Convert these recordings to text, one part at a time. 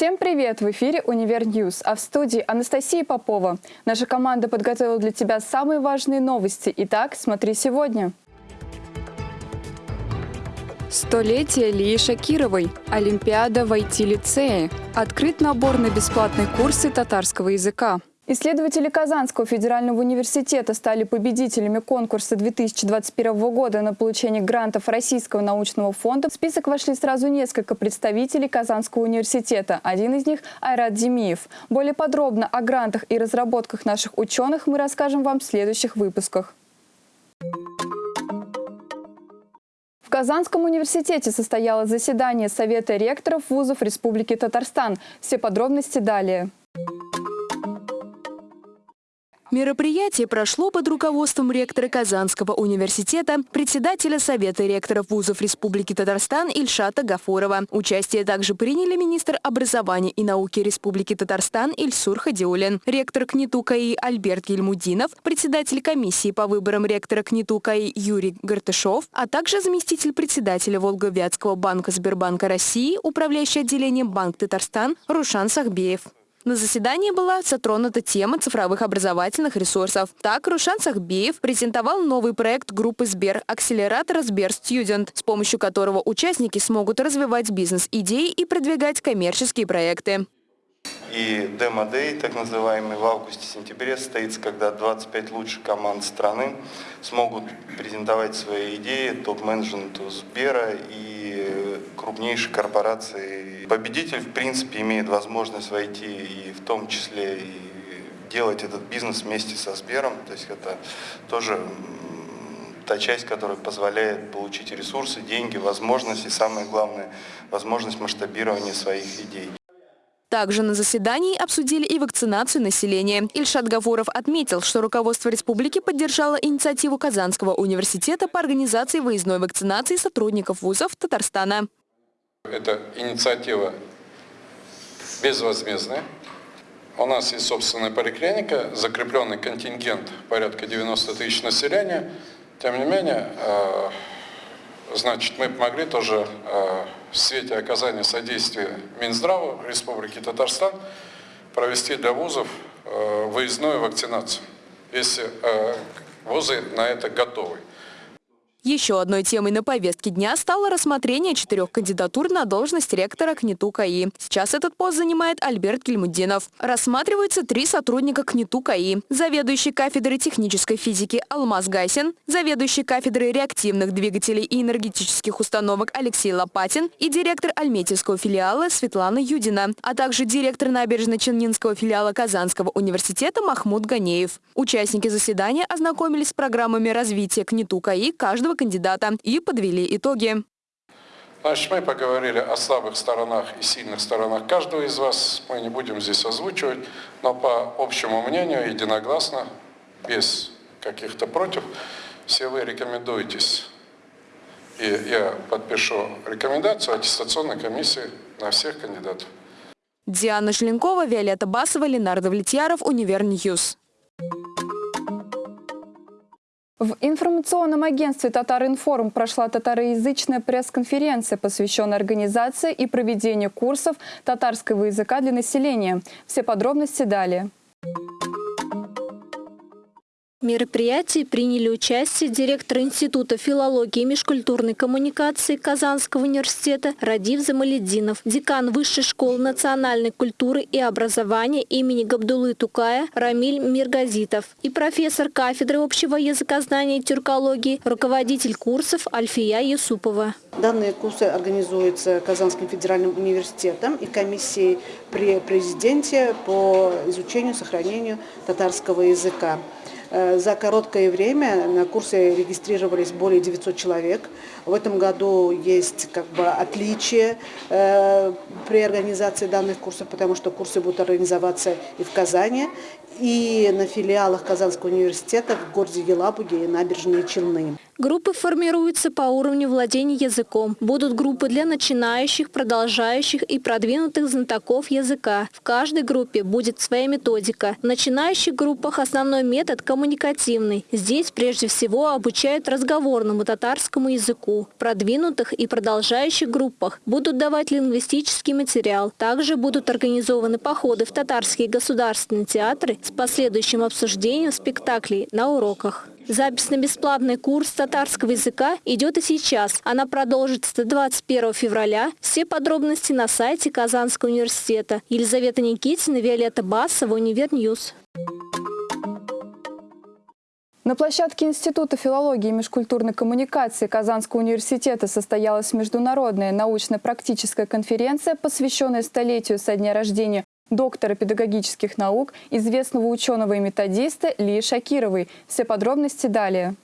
Всем привет! В эфире «Univer News», а в студии Анастасия Попова. Наша команда подготовила для тебя самые важные новости. Итак, смотри сегодня. Столетие Лии Шакировой. Олимпиада в IT-лицее. Открыт набор на бесплатные курсы татарского языка. Исследователи Казанского федерального университета стали победителями конкурса 2021 года на получение грантов Российского научного фонда. В список вошли сразу несколько представителей Казанского университета. Один из них – Айрат Демиев. Более подробно о грантах и разработках наших ученых мы расскажем вам в следующих выпусках. В Казанском университете состоялось заседание Совета ректоров вузов Республики Татарстан. Все подробности далее. Мероприятие прошло под руководством ректора Казанского университета, председателя Совета ректоров вузов Республики Татарстан Ильшата Гафурова. Участие также приняли министр образования и науки Республики Татарстан Ильсур Хадиулин, ректор КНИТУ КАИ Альберт Ельмудинов, председатель комиссии по выборам ректора КНИТУ КАИ Юрий Гартышов, а также заместитель председателя Волговятского банка Сбербанка России, управляющий отделением Банк Татарстан Рушан Сахбеев. На заседании была затронута тема цифровых образовательных ресурсов. Так, Рушан Сахбеев презентовал новый проект группы Сбер «Акселератор Сбер Студент», с помощью которого участники смогут развивать бизнес-идеи и продвигать коммерческие проекты. И демо-дей, так называемый, в августе-сентябре состоится, когда 25 лучших команд страны смогут презентовать свои идеи топ-менеджменту Сбера и крупнейшей корпорации. Победитель, в принципе, имеет возможность войти и в том числе и делать этот бизнес вместе со Сбером. То есть это тоже та часть, которая позволяет получить ресурсы, деньги, возможности, самое главное, возможность масштабирования своих идей. Также на заседании обсудили и вакцинацию населения. Ильшат Гафуров отметил, что руководство республики поддержало инициативу Казанского университета по организации выездной вакцинации сотрудников вузов Татарстана. Эта инициатива безвозмездная. У нас есть собственная поликлиника, закрепленный контингент порядка 90 тысяч населения. Тем не менее, э, Значит, мы помогли тоже э, в свете оказания содействия Минздраву Республики Татарстан провести для вузов э, выездную вакцинацию, если вузы на это готовы. Еще одной темой на повестке дня стало рассмотрение четырех кандидатур на должность ректора КНИТУ КАИ. Сейчас этот пост занимает Альберт Гельмудинов. Рассматриваются три сотрудника КНИТУ КАИ. Заведующий кафедрой технической физики Алмаз Гайсин, заведующий кафедрой реактивных двигателей и энергетических установок Алексей Лопатин и директор Альметьевского филиала Светлана Юдина, а также директор набережно-Челнинского филиала Казанского университета Махмуд Ганеев. Участники заседания ознакомились с программами развития КНИТУ КАИ каждого каждого кандидата и подвели итоги. Значит, мы поговорили о слабых сторонах и сильных сторонах каждого из вас. Мы не будем здесь озвучивать, но по общему мнению, единогласно, без каких-то против, все вы рекомендуетесь. И я подпишу рекомендацию аттестационной комиссии на всех кандидатов. Диана Шленкова, Виолетта Басова, Ленардо Влетьяров, Univer News. В информационном агентстве «Татаринформ» прошла татароязычная пресс-конференция, посвященная организации и проведению курсов татарского языка для населения. Все подробности далее мероприятии приняли участие директор Института филологии и межкультурной коммуникации Казанского университета Радив Замалединов, декан Высшей школы национальной культуры и образования имени Габдулы Тукая Рамиль Миргазитов и профессор кафедры общего языкознания и тюркологии, руководитель курсов Альфия Юсупова. Данные курсы организуются Казанским федеральным университетом и комиссией при президенте по изучению сохранению татарского языка. Э, за короткое время на курсе регистрировались более 900 человек. В этом году есть как бы отличие э, при организации данных курсов, потому что курсы будут организоваться и в Казани, и на филиалах Казанского университета в городе Елабуге и набережные Челны. Группы формируются по уровню владения языком. Будут группы для начинающих, продолжающих и продвинутых знатоков языка. В каждой группе будет своя методика. В начинающих группах основной метод коммуникативный. Здесь прежде всего обучают разговорному татарскому языку. В продвинутых и продолжающих группах будут давать лингвистический материал. Также будут организованы походы в татарские государственные театры с последующим обсуждением спектаклей на уроках. Запись на бесплатный курс татарского языка идет и сейчас. Она продолжится до 21 февраля. Все подробности на сайте Казанского университета. Елизавета Никитина, Виолетта Басова, Univer News. На площадке Института филологии и межкультурной коммуникации Казанского университета состоялась международная научно-практическая конференция, посвященная столетию со дня рождения доктора педагогических наук, известного ученого и методиста Лии Шакировой. Все подробности далее.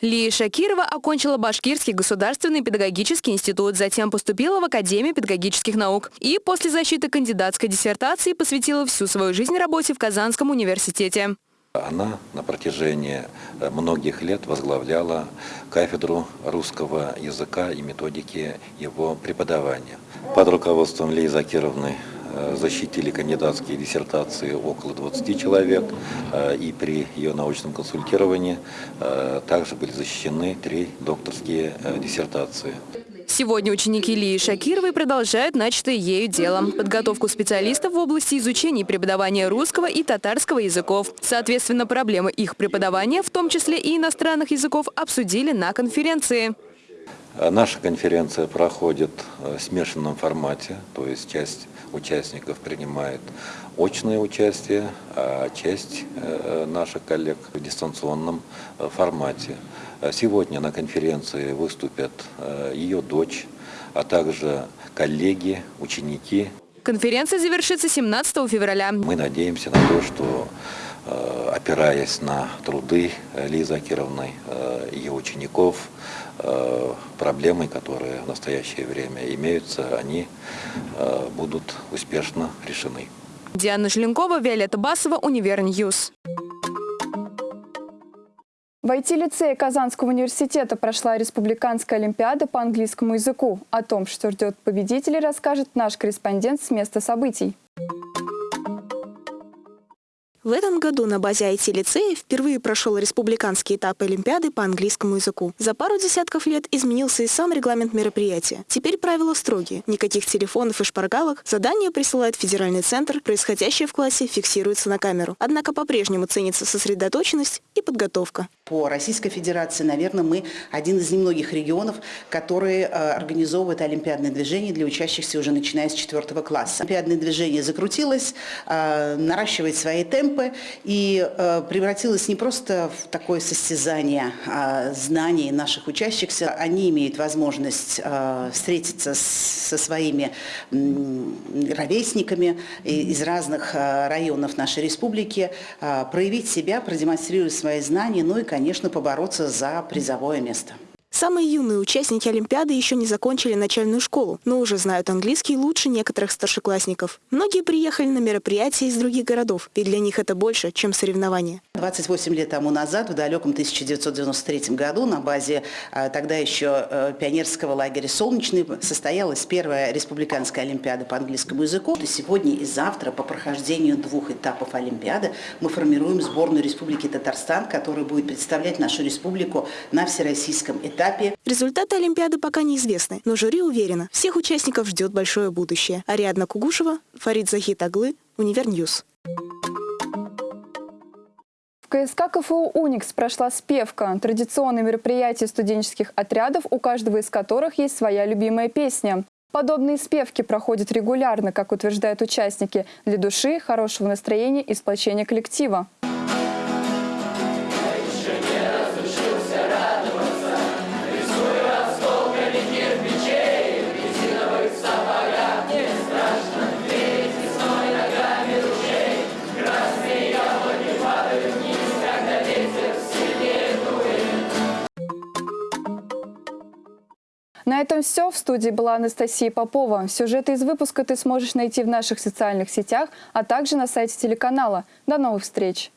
Лия Шакирова окончила Башкирский государственный педагогический институт, затем поступила в Академию педагогических наук и после защиты кандидатской диссертации посвятила всю свою жизнь работе в Казанском университете. Она на протяжении э, многих лет возглавляла кафедру русского языка и методики его преподавания. Под руководством Лии Закировны э, защитили кандидатские диссертации около 20 человек, э, и при ее научном консультировании также были защищены три докторские диссертации. Сегодня ученики Лии Шакировой продолжают начатое ею дело – подготовку специалистов в области изучения и преподавания русского и татарского языков. Соответственно, проблемы их преподавания, в том числе и иностранных языков, обсудили на конференции. Наша конференция проходит в смешанном формате, то есть часть участников принимает очное участие, а часть э, наших коллег в дистанционном э, формате. Сегодня на конференции выступят э, ее дочь, а также коллеги, ученики. Конференция завершится 17 февраля. Мы надеемся на то, что опираясь на труды Лизы Акировны, ее учеников, проблемы, которые в настоящее время имеются, они будут успешно решены. Диана Желенкова, Виолетта Басова, Univer News. В IT-лицее Казанского университета прошла республиканская олимпиада по английскому языку. О том, что ждет победителей, расскажет наш корреспондент с места событий. В этом году на базе IT-лицея впервые прошел республиканский этап Олимпиады по английскому языку. За пару десятков лет изменился и сам регламент мероприятия. Теперь правила строгие. Никаких телефонов и шпаргалок. Задание присылает федеральный центр. Происходящее в классе фиксируется на камеру. Однако по-прежнему ценится сосредоточенность и подготовка. По Российской Федерации, наверное, мы один из немногих регионов, которые э, организовывают олимпиадное движение для учащихся уже начиная с четвертого класса. Олимпиадное движение закрутилось, э, наращивает свои темпы и э, превратилось не просто в такое состязание а знаний наших учащихся. Они имеют возможность встретиться со своими ровесниками из разных районов нашей республики, проявить себя, продемонстрировать свои знания, ну и, конечно, побороться за призовое место. Самые юные участники Олимпиады еще не закончили начальную школу, но уже знают английский лучше некоторых старшеклассников. Многие приехали на мероприятия из других городов, ведь для них это больше, чем соревнования. 28 лет тому назад, в далеком 1993 году, на базе а, тогда еще э, пионерского лагеря «Солнечный» состоялась первая республиканская Олимпиада по английскому языку. И сегодня и завтра по прохождению двух этапов Олимпиады мы формируем сборную Республики Татарстан, которая будет представлять нашу республику на всероссийском этапе этапе. Результаты Олимпиады пока неизвестны, но жюри уверено, всех участников ждет большое будущее. Ариадна Кугушева, Фарид Захит оглы, Univer News. В КСК КФУ «Уникс» прошла спевка. Традиционное мероприятие студенческих отрядов, у каждого из которых есть своя любимая песня. Подобные спевки проходят регулярно, как утверждают участники, для души, хорошего настроения и сплочения коллектива. На этом все. В студии была Анастасия Попова. Сюжеты из выпуска ты сможешь найти в наших социальных сетях, а также на сайте телеканала. До новых встреч!